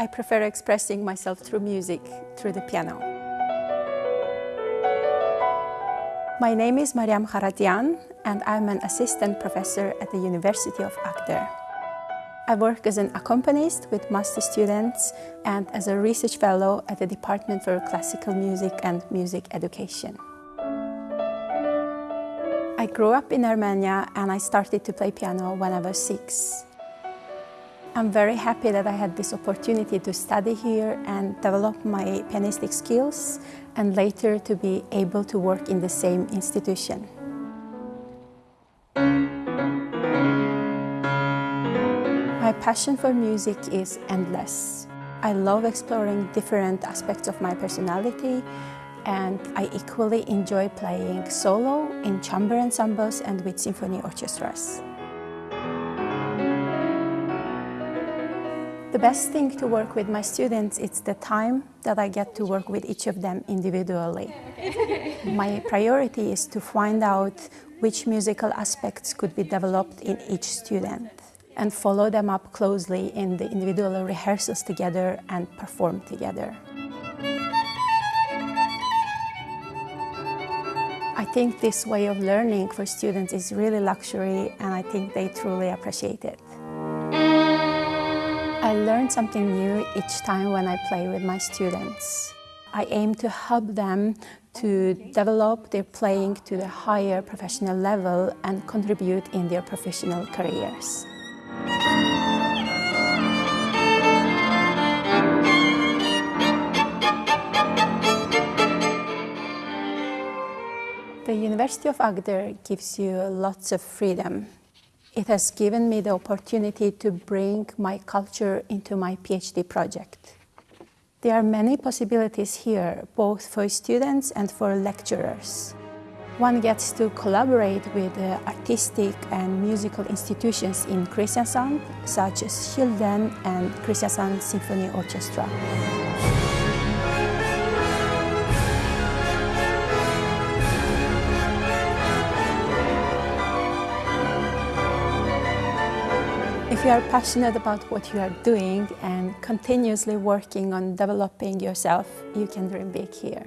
I prefer expressing myself through music, through the piano. My name is Mariam Kharatian and I'm an assistant professor at the University of Agder. I work as an accompanist with master students and as a research fellow at the Department for Classical Music and Music Education. I grew up in Armenia and I started to play piano when I was six. I'm very happy that I had this opportunity to study here and develop my pianistic skills and later to be able to work in the same institution. My passion for music is endless. I love exploring different aspects of my personality and I equally enjoy playing solo in chamber ensembles and with symphony orchestras. The best thing to work with my students is the time that I get to work with each of them individually. my priority is to find out which musical aspects could be developed in each student and follow them up closely in the individual rehearsals together and perform together. I think this way of learning for students is really luxury and I think they truly appreciate it. I learn something new each time when I play with my students. I aim to help them to develop their playing to the higher professional level and contribute in their professional careers. The University of Agder gives you lots of freedom it has given me the opportunity to bring my culture into my PhD project. There are many possibilities here, both for students and for lecturers. One gets to collaborate with artistic and musical institutions in Kristiansand, such as Kilden and Kristiansand Symphony Orchestra. If you are passionate about what you are doing and continuously working on developing yourself, you can dream big here.